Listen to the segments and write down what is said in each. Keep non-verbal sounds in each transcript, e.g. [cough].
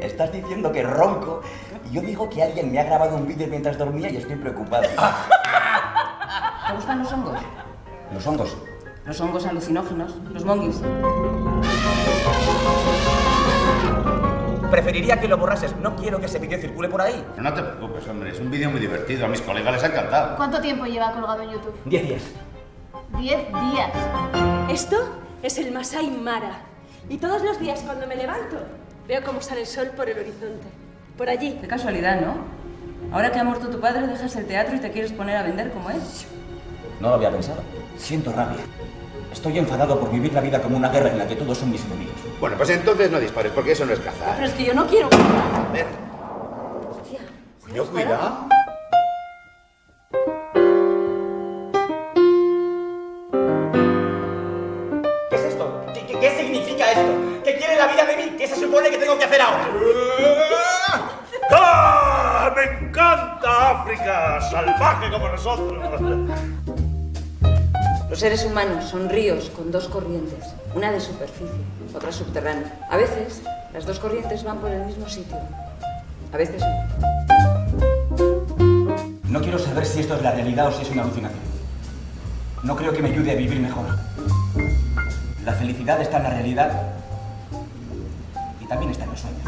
Estás diciendo que ronco y yo digo que alguien me ha grabado un vídeo mientras dormía y estoy preocupado. [laughs] ¿Te gustan los hongos? Los hongos. Los hongos alucinógenos, los monguis. Preferiría que lo borrases. No quiero que ese vídeo circule por ahí. No te preocupes, hombre, es un vídeo muy divertido. A mis colegas les ha encantado. ¿Cuánto tiempo lleva colgado en YouTube? Diez días. Diez días. Esto es el Masai Mara. Y todos los días cuando me levanto, veo cómo sale el sol por el horizonte. Por allí. Qué casualidad, ¿no? Ahora que ha muerto tu padre, dejas el teatro y te quieres poner a vender como él. No lo había pensado. Siento rabia. Estoy enfadado por vivir la vida como una guerra en la que todos son mis enemigos. Bueno, pues entonces no dispares, porque eso no es cazar. Pero es que yo no quiero. Joder, Hostia. coño, cuidado. Significa esto? ¿Qué quiere la vida de mí? ¿Qué se supone que tengo que hacer ahora? ¡Ah! ¡Me encanta África! ¡Salvaje como nosotros! Los seres humanos son ríos con dos corrientes, una de superficie, otra subterránea. A veces las dos corrientes van por el mismo sitio, a veces no. No quiero saber si esto es la realidad o si es una alucinación. No creo que me ayude a vivir mejor. La felicidad está en la realidad y también está en el sueño.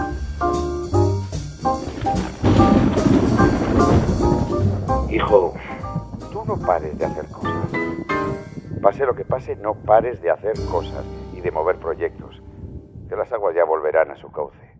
Hijo, tú no pares de hacer cosas. Pase lo que pase, no pares de hacer cosas y de mover proyectos. Que las aguas ya volverán a su cauce.